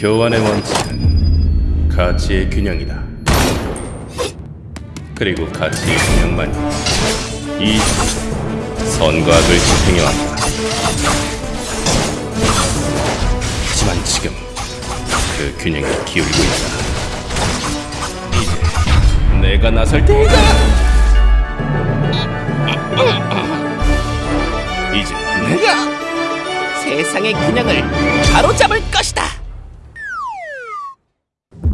교환의 원칙은 가치의 균형이다. 그리고 가치의 균형만이 이 선과 악을 지탱해 왔다. 하지만 지금 그 균형이 기울고 있다. 이제 내가 나설 때이다. 이제 내가 세상의 균형을 바로잡을 것이다.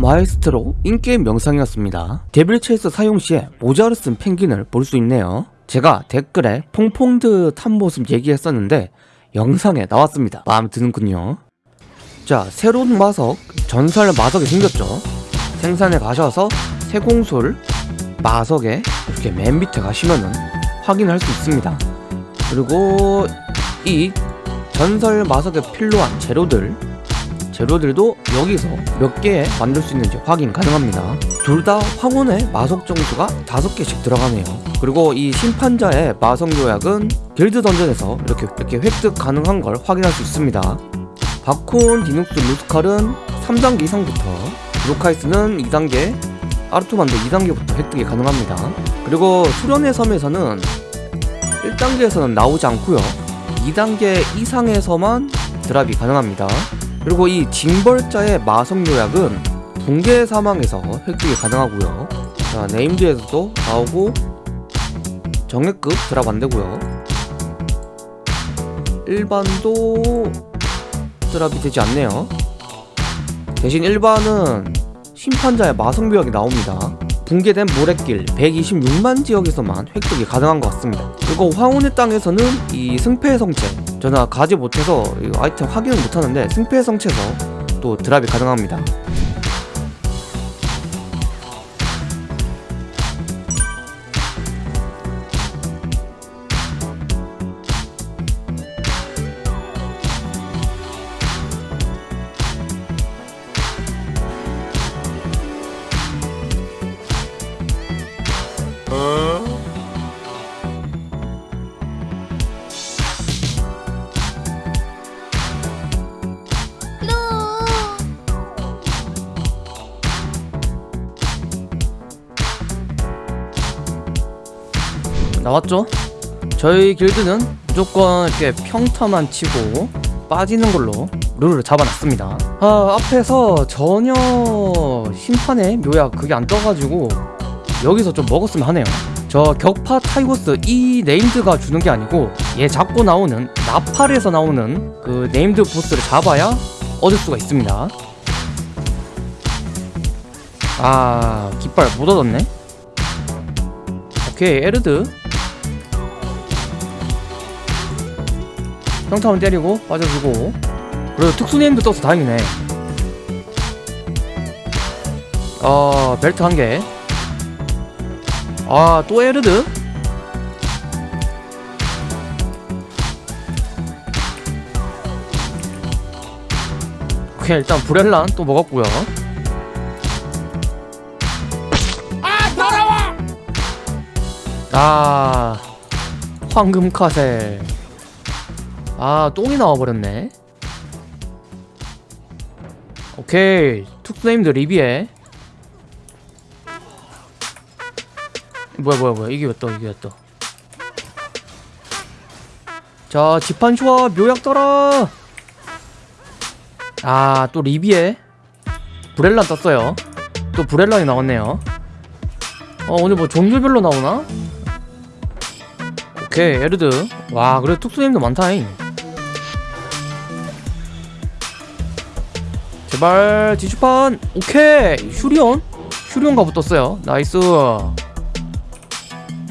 마에스트로 인게임 명상이었습니다. 데빌 체이스 사용 시에 모자를 쓴 펭귄을 볼 수 있네요. 제가 댓글에 퐁퐁드 탄 모습 얘기했었는데 영상에 나왔습니다. 마음에 드는군요. 자, 새로운 마석, 전설 마석이 생겼죠. 생산에 가셔서 세공술 마석에 이렇게 맨 밑에 가시면은 확인할 수 있습니다. 그리고 이 전설 마석에 필요한 재료들 재료들도 여기서 몇 개 만들 수 있는지 확인 가능합니다. 둘 다 황혼의 마석 정수가 다섯 개씩 들어가네요. 그리고 이 심판자의 마석 요약은 길드 던전에서 이렇게 이렇게 획득 가능한 걸 확인할 수 있습니다. 바콘, 디눅스, 루스칼은 3단계 이상부터 루카이스는 2단계 아르토만도 2단계부터 획득이 가능합니다. 그리고 수련의 섬에서는 1단계에서는 나오지 않고요. 2단계 이상에서만 드랍이 가능합니다 그리고 이 징벌자의 마성 요약은 붕괴 사망에서 획득이 가능하고요. 자 네임드에서도 나오고 정액급 드랍 안되고요. 일반도 드랍이 되지 않네요. 대신 일반은 심판자의 마성 요약이 나옵니다. 붕괴된 모래길 126만 지역에서만 획득이 가능한 것 같습니다. 그리고 황혼의 땅에서는 이 승패의 성체 저는 가지 못해서 아이템 확인을 못하는데 승패의 성체에서 또 드랍이 가능합니다 나왔죠? 저희 길드는 무조건 이렇게 평타만 치고 빠지는 걸로 룰을 잡아놨습니다. 아 앞에서 전혀 심판의 묘약 그게 안 떠가지고 여기서 좀 먹었으면 하네요. 저 격파 타이거스 이 named가 주는 게 아니고 얘 잡고 나오는 나팔에서 나오는 그 named 보스를 잡아야 얻을 수가 있습니다. 아 깃발 못 얻었네. 오케이 에르드 평타원 때리고 빠져주고. 그리고 특수네임도 떠서 다행이네. 어 벨트 한개. 아 또 에르드? 오케이 일단 브렐란 또 먹었고요. 아 황금 카셀 아 똥이 나와버렸네. 오케이 툭네임드 리비에. 뭐야 뭐야 뭐야. 이게 왜떠 이게 왜떠? 자 지판쇼와 묘약 떠라. 아 또 리비에. 브렐란 떴어요. 또 브렐란이 나왔네요. 어 오늘 뭐 종류별로 나오나? 오케이 에르드. 와 그래 툭수님도 많다잉 제발 지주판. 오케이. 슈리온? 슈리온가 붙었어요. 나이스.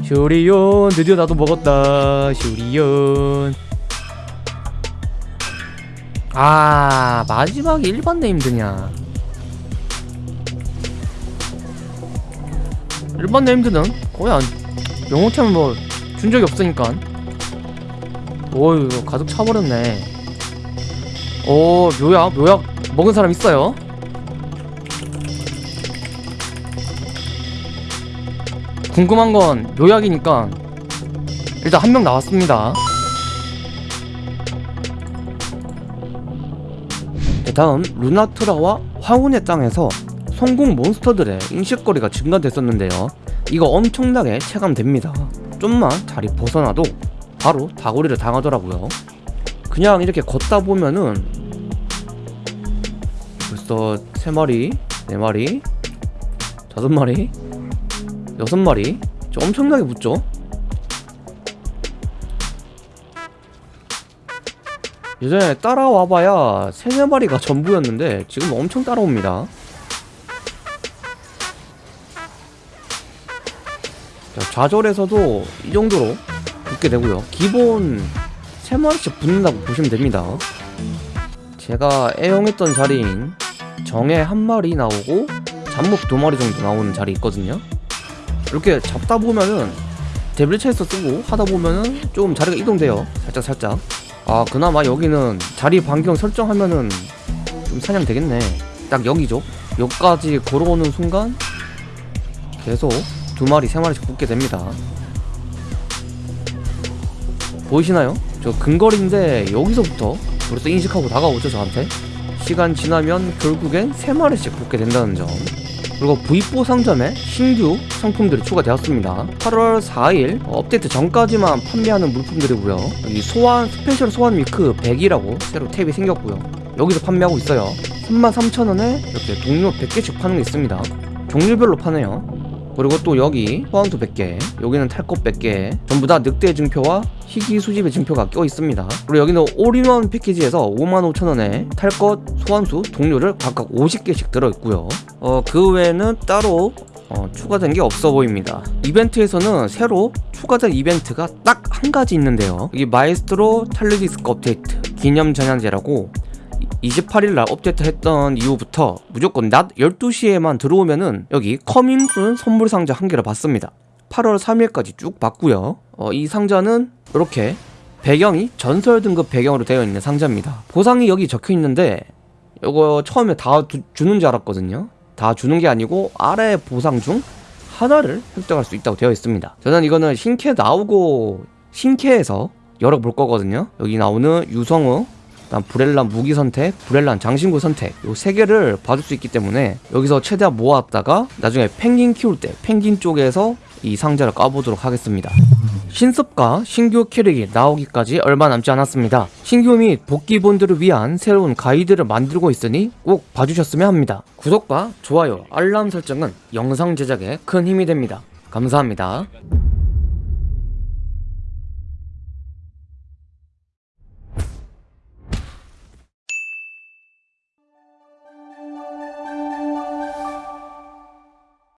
슈리온 드디어 나도 먹었다. 슈리온. 아 마지막에 일반 네임 드냐. 일반 네임드는? 거의 안 영어템은 뭐준 적이 없으니까. 오 이거 가득 차버렸네. 오 묘약 묘약 먹은 사람 있어요? 궁금한 건 묘약이니까 일단 한 명 나왔습니다. 다음 루나트라와 황혼의 땅에서 성공 몬스터들의 인식거리가 증가됐었는데요. 이거 엄청나게 체감됩니다. 좀만 자리 벗어나도 바로 다구리를 당하더라고요. 그냥 이렇게 걷다 보면은 벌써 3마리, 4마리, 5마리, 6마리? 저 엄청나게 붙죠? 예전에 따라와봐야 3, 4마리가 전부였는데 지금 엄청 따라옵니다. 자, 좌절에서도 이 정도로 붙게 되고요. 기본 3마리씩 붙는다고 보시면 됩니다. 제가 애용했던 자리인 정에 한 마리 나오고 잡목 두 마리 정도 나오는 자리 있거든요. 이렇게 잡다 보면은 데빌 체이서 쓰고 하다 보면은 조금 자리가 이동돼요. 살짝 살짝. 아 그나마 여기는 자리 반경 설정하면은 좀 사냥 되겠네. 딱 여기죠. 여기까지 걸어오는 순간 계속 두 마리 세 마리씩 붙게 됩니다. 보이시나요? 저 근거리인데 여기서부터 벌써 인식하고 다가오죠 저한테 시간 지나면 결국엔 세 마리씩 붙게 된다는 점. 그리고 V4 상점에 신규 상품들이 추가되었습니다. 8월 4일 업데이트 전까지만 판매하는 물품들이고요. 여기 소환 special 소환 week 100이라고 새로 탭이 생겼고요. 여기서 판매하고 있어요. 33,000원에 이렇게 동료 100개씩 파는 게 있습니다. 종류별로 파네요 그리고 또 여기 소환수 100개 여기는 탈것 100개. 전부 다 늑대 증표와 희귀 수집의 증표가 껴 있습니다. 그리고 여기는 올인원 패키지에서 55,000원에 탈것 소환수 동료를 각각 50개씩 들어있고요. 어, 그 외에는 따로 어, 추가된 게 없어 보입니다. 이벤트에서는 새로 추가된 이벤트가 딱 한 가지 있는데요. 여기 마에스트로 탈리디스크 업데이트 기념 전야제라고 28일날 업데이트 했던 이후부터 무조건 낮 12시에만 들어오면은 여기 coming soon 선물 상자 한 개를 받습니다. 8월 3일까지 쭉 받고요. 어, 이 상자는 이렇게 배경이 전설 등급 배경으로 되어 있는 상자입니다. 보상이 여기 적혀 있는데 이거 처음에 다 두- 주는 줄 알았거든요. 다 주는 게 아니고 아래 보상 중 하나를 획득할 수 있다고 되어 있습니다. 저는 이거는 신캐 나오고 신캐에서 열어볼 거거든요. 여기 나오는 유성우 그 다음 브렐란 무기 선택, 브렐란 장신구 선택 요 세 개를 받을 수 있기 때문에 여기서 최대한 모았다가 나중에 펭귄 키울 때 펭귄 쪽에서 이 상자를 까보도록 하겠습니다. 신습과 신규 캐릭이 나오기까지 얼마 남지 않았습니다. 신규 및 복귀본들을 위한 새로운 가이드를 만들고 있으니 꼭 봐주셨으면 합니다. 구독과 좋아요, 알람 설정은 영상 제작에 큰 힘이 됩니다. 감사합니다.